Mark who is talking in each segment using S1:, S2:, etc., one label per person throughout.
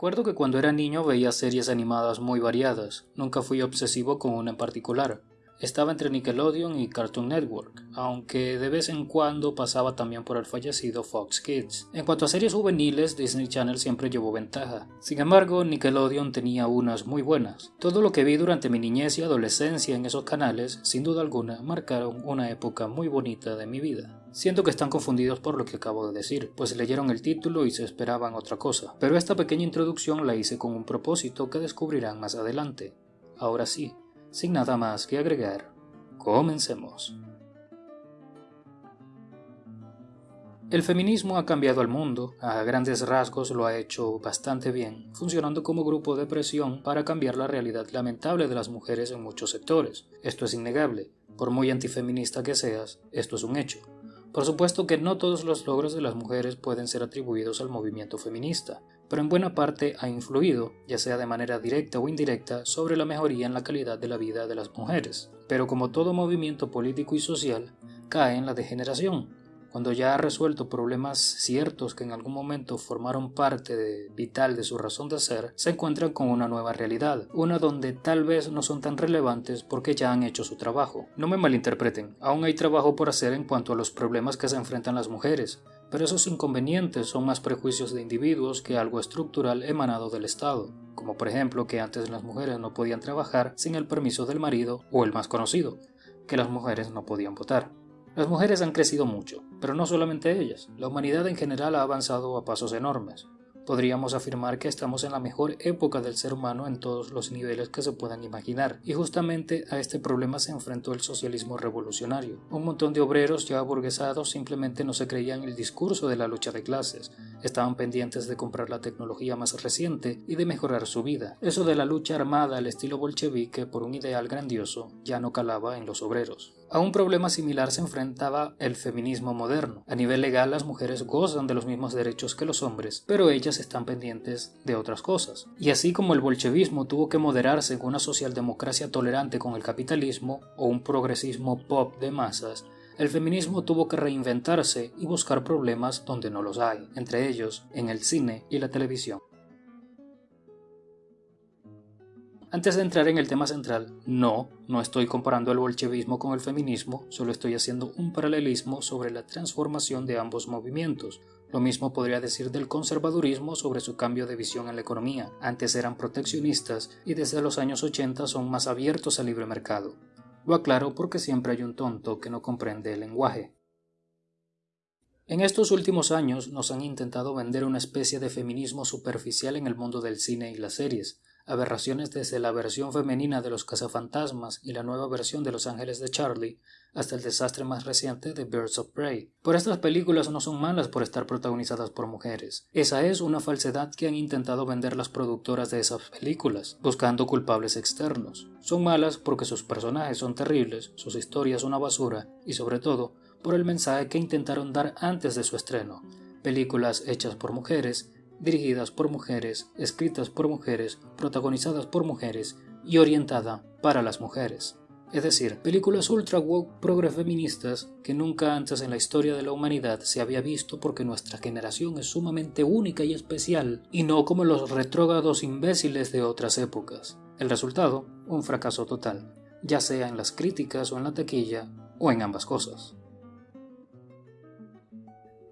S1: Recuerdo que cuando era niño veía series animadas muy variadas, nunca fui obsesivo con una en particular. Estaba entre Nickelodeon y Cartoon Network, aunque de vez en cuando pasaba también por el fallecido Fox Kids. En cuanto a series juveniles, Disney Channel siempre llevó ventaja. Sin embargo, Nickelodeon tenía unas muy buenas. Todo lo que vi durante mi niñez y adolescencia en esos canales, sin duda alguna, marcaron una época muy bonita de mi vida. Siento que están confundidos por lo que acabo de decir, pues leyeron el título y se esperaban otra cosa. Pero esta pequeña introducción la hice con un propósito que descubrirán más adelante. Ahora sí, sin nada más que agregar, comencemos. El feminismo ha cambiado al mundo, a grandes rasgos lo ha hecho bastante bien, funcionando como grupo de presión para cambiar la realidad lamentable de las mujeres en muchos sectores. Esto es innegable, por muy antifeminista que seas, esto es un hecho. Por supuesto que no todos los logros de las mujeres pueden ser atribuidos al movimiento feminista, pero en buena parte ha influido, ya sea de manera directa o indirecta, sobre la mejoría en la calidad de la vida de las mujeres. Pero como todo movimiento político y social, cae en la degeneración, cuando ya ha resuelto problemas ciertos que en algún momento formaron parte vital de su razón de ser, se encuentran con una nueva realidad, una donde tal vez no son tan relevantes porque ya han hecho su trabajo. No me malinterpreten, aún hay trabajo por hacer en cuanto a los problemas que se enfrentan las mujeres, pero esos inconvenientes son más prejuicios de individuos que algo estructural emanado del Estado, como por ejemplo que antes las mujeres no podían trabajar sin el permiso del marido o el más conocido, que las mujeres no podían votar. Las mujeres han crecido mucho, pero no solamente ellas. La humanidad en general ha avanzado a pasos enormes. Podríamos afirmar que estamos en la mejor época del ser humano en todos los niveles que se puedan imaginar, y justamente a este problema se enfrentó el socialismo revolucionario. Un montón de obreros ya aburguesados simplemente no se creían el discurso de la lucha de clases, estaban pendientes de comprar la tecnología más reciente y de mejorar su vida. Eso de la lucha armada al estilo bolchevique por un ideal grandioso ya no calaba en los obreros. A un problema similar se enfrentaba el feminismo moderno. A nivel legal las mujeres gozan de los mismos derechos que los hombres, pero ellas están pendientes de otras cosas. Y así como el bolchevismo tuvo que moderarse en una socialdemocracia tolerante con el capitalismo o un progresismo pop de masas, el feminismo tuvo que reinventarse y buscar problemas donde no los hay, entre ellos en el cine y la televisión. Antes de entrar en el tema central, no, no estoy comparando el bolchevismo con el feminismo, solo estoy haciendo un paralelismo sobre la transformación de ambos movimientos. Lo mismo podría decir del conservadurismo sobre su cambio de visión en la economía. Antes eran proteccionistas y desde los años 80 son más abiertos al libre mercado. Lo aclaro porque siempre hay un tonto que no comprende el lenguaje. En estos últimos años nos han intentado vender una especie de feminismo superficial en el mundo del cine y las series, aberraciones desde la versión femenina de los cazafantasmas y la nueva versión de Los Ángeles de Charlie, hasta el desastre más reciente de Birds of Prey. Por estas películas no son malas por estar protagonizadas por mujeres. Esa es una falsedad que han intentado vender las productoras de esas películas, buscando culpables externos. Son malas porque sus personajes son terribles, sus historias una basura y sobre todo por el mensaje que intentaron dar antes de su estreno. Películas hechas por mujeres dirigidas por mujeres, escritas por mujeres, protagonizadas por mujeres y orientada para las mujeres. Es decir, películas ultra woke progre feministas que nunca antes en la historia de la humanidad se había visto porque nuestra generación es sumamente única y especial y no como los retrógrados imbéciles de otras épocas. El resultado, un fracaso total, ya sea en las críticas o en la taquilla o en ambas cosas.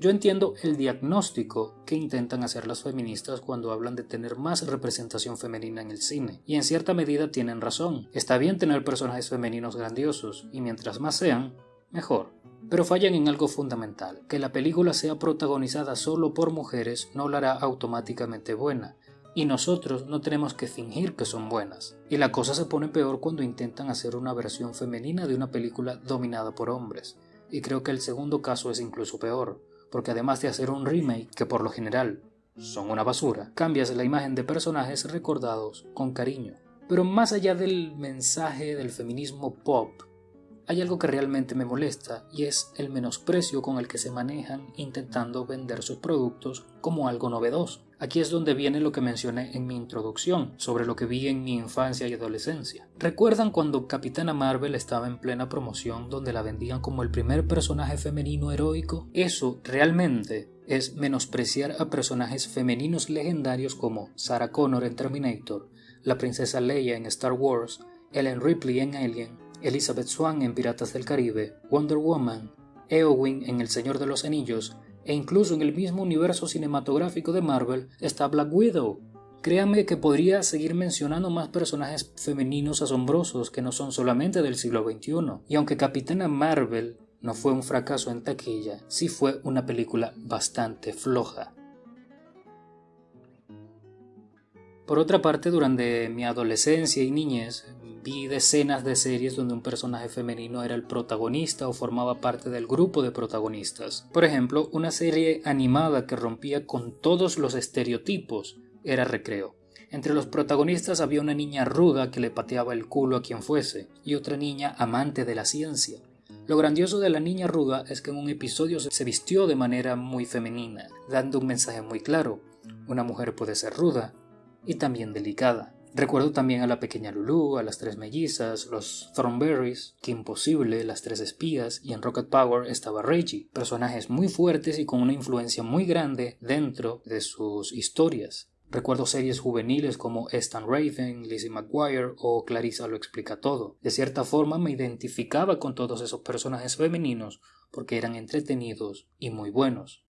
S1: Yo entiendo el diagnóstico que intentan hacer las feministas cuando hablan de tener más representación femenina en el cine, y en cierta medida tienen razón. Está bien tener personajes femeninos grandiosos, y mientras más sean, mejor. Pero fallan en algo fundamental, que la película sea protagonizada solo por mujeres no la hará automáticamente buena, y nosotros no tenemos que fingir que son buenas. Y la cosa se pone peor cuando intentan hacer una versión femenina de una película dominada por hombres, y creo que el segundo caso es incluso peor porque además de hacer un remake que por lo general son una basura, cambias la imagen de personajes recordados con cariño. Pero más allá del mensaje del feminismo pop, hay algo que realmente me molesta y es el menosprecio con el que se manejan intentando vender sus productos como algo novedoso. Aquí es donde viene lo que mencioné en mi introducción, sobre lo que vi en mi infancia y adolescencia. ¿Recuerdan cuando Capitana Marvel estaba en plena promoción donde la vendían como el primer personaje femenino heroico? Eso realmente es menospreciar a personajes femeninos legendarios como Sarah Connor en Terminator, la princesa Leia en Star Wars, Ellen Ripley en Alien, Elizabeth Swann en Piratas del Caribe, Wonder Woman, Eowyn en El Señor de los Anillos e incluso en el mismo universo cinematográfico de Marvel está Black Widow. Créame que podría seguir mencionando más personajes femeninos asombrosos que no son solamente del siglo XXI. Y aunque Capitana Marvel no fue un fracaso en taquilla, sí fue una película bastante floja. Por otra parte, durante mi adolescencia y niñez, vi decenas de series donde un personaje femenino era el protagonista o formaba parte del grupo de protagonistas. Por ejemplo, una serie animada que rompía con todos los estereotipos era Recreo. Entre los protagonistas había una niña ruda que le pateaba el culo a quien fuese, y otra niña amante de la ciencia. Lo grandioso de la niña ruda es que en un episodio se vistió de manera muy femenina, dando un mensaje muy claro. Una mujer puede ser ruda y también delicada. Recuerdo también a la pequeña Lulu, a las tres mellizas, los Thornberries, que Imposible, las tres espías y en Rocket Power estaba Reggie, personajes muy fuertes y con una influencia muy grande dentro de sus historias. Recuerdo series juveniles como Stan Raven, Lizzie McGuire o Clarissa lo explica todo. De cierta forma me identificaba con todos esos personajes femeninos porque eran entretenidos y muy buenos.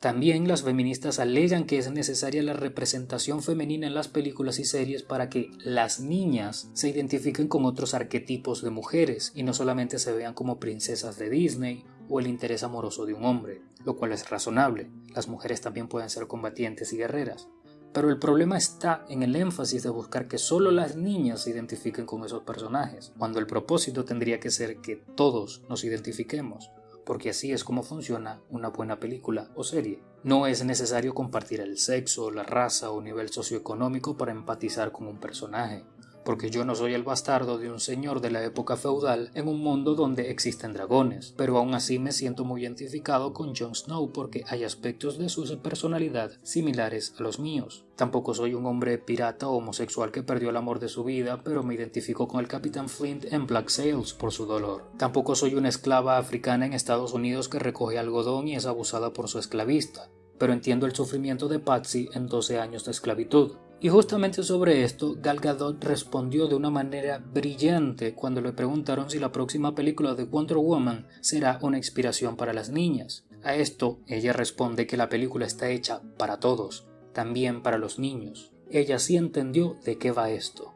S1: También las feministas alegan que es necesaria la representación femenina en las películas y series para que las niñas se identifiquen con otros arquetipos de mujeres y no solamente se vean como princesas de Disney o el interés amoroso de un hombre, lo cual es razonable. Las mujeres también pueden ser combatientes y guerreras. Pero el problema está en el énfasis de buscar que solo las niñas se identifiquen con esos personajes, cuando el propósito tendría que ser que todos nos identifiquemos porque así es como funciona una buena película o serie. No es necesario compartir el sexo, la raza o nivel socioeconómico para empatizar con un personaje porque yo no soy el bastardo de un señor de la época feudal en un mundo donde existen dragones, pero aún así me siento muy identificado con Jon Snow porque hay aspectos de su personalidad similares a los míos. Tampoco soy un hombre pirata o homosexual que perdió el amor de su vida, pero me identifico con el Capitán Flint en Black Sails por su dolor. Tampoco soy una esclava africana en Estados Unidos que recoge algodón y es abusada por su esclavista, pero entiendo el sufrimiento de Patsy en 12 años de esclavitud. Y justamente sobre esto, Gal Gadot respondió de una manera brillante cuando le preguntaron si la próxima película de Wonder Woman será una inspiración para las niñas. A esto, ella responde que la película está hecha para todos, también para los niños. Ella sí entendió de qué va esto.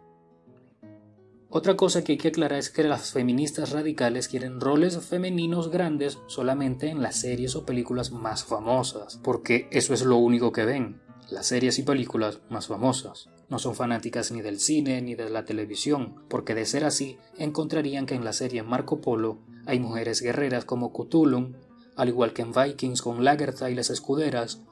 S1: Otra cosa que hay que aclarar es que las feministas radicales quieren roles femeninos grandes solamente en las series o películas más famosas, porque eso es lo único que ven las series y películas más famosas. No son fanáticas ni del cine ni de la televisión, porque de ser así encontrarían que en la serie Marco Polo hay mujeres guerreras como Cthulhu, al igual que en Vikings con Lagertha y las escuderas,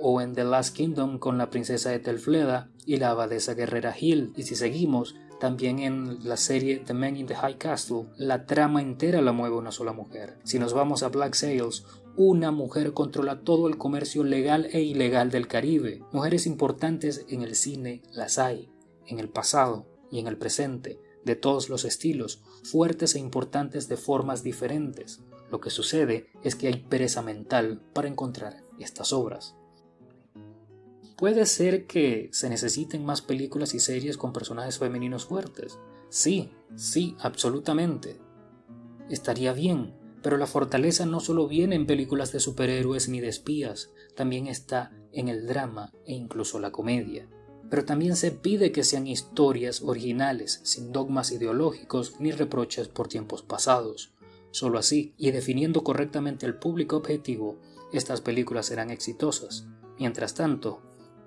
S1: o en The Last Kingdom con la princesa Ethelfleda y la abadesa guerrera Hill. Y si seguimos, también en la serie The Man in the High Castle, la trama entera la mueve una sola mujer. Si nos vamos a Black Sails, una mujer controla todo el comercio legal e ilegal del Caribe. Mujeres importantes en el cine las hay, en el pasado y en el presente, de todos los estilos, fuertes e importantes de formas diferentes. Lo que sucede es que hay pereza mental para encontrar estas obras. Puede ser que se necesiten más películas y series con personajes femeninos fuertes. Sí, sí, absolutamente. Estaría bien, pero la fortaleza no solo viene en películas de superhéroes ni de espías, también está en el drama e incluso la comedia. Pero también se pide que sean historias originales, sin dogmas ideológicos ni reproches por tiempos pasados. Solo así, y definiendo correctamente el público objetivo, estas películas serán exitosas. Mientras tanto,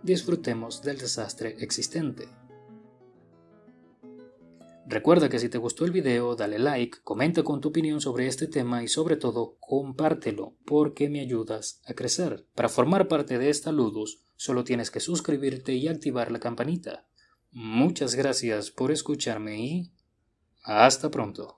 S1: disfrutemos del desastre existente. Recuerda que si te gustó el video, dale like, comenta con tu opinión sobre este tema y sobre todo, compártelo porque me ayudas a crecer. Para formar parte de esta Ludus, solo tienes que suscribirte y activar la campanita. Muchas gracias por escucharme y hasta pronto.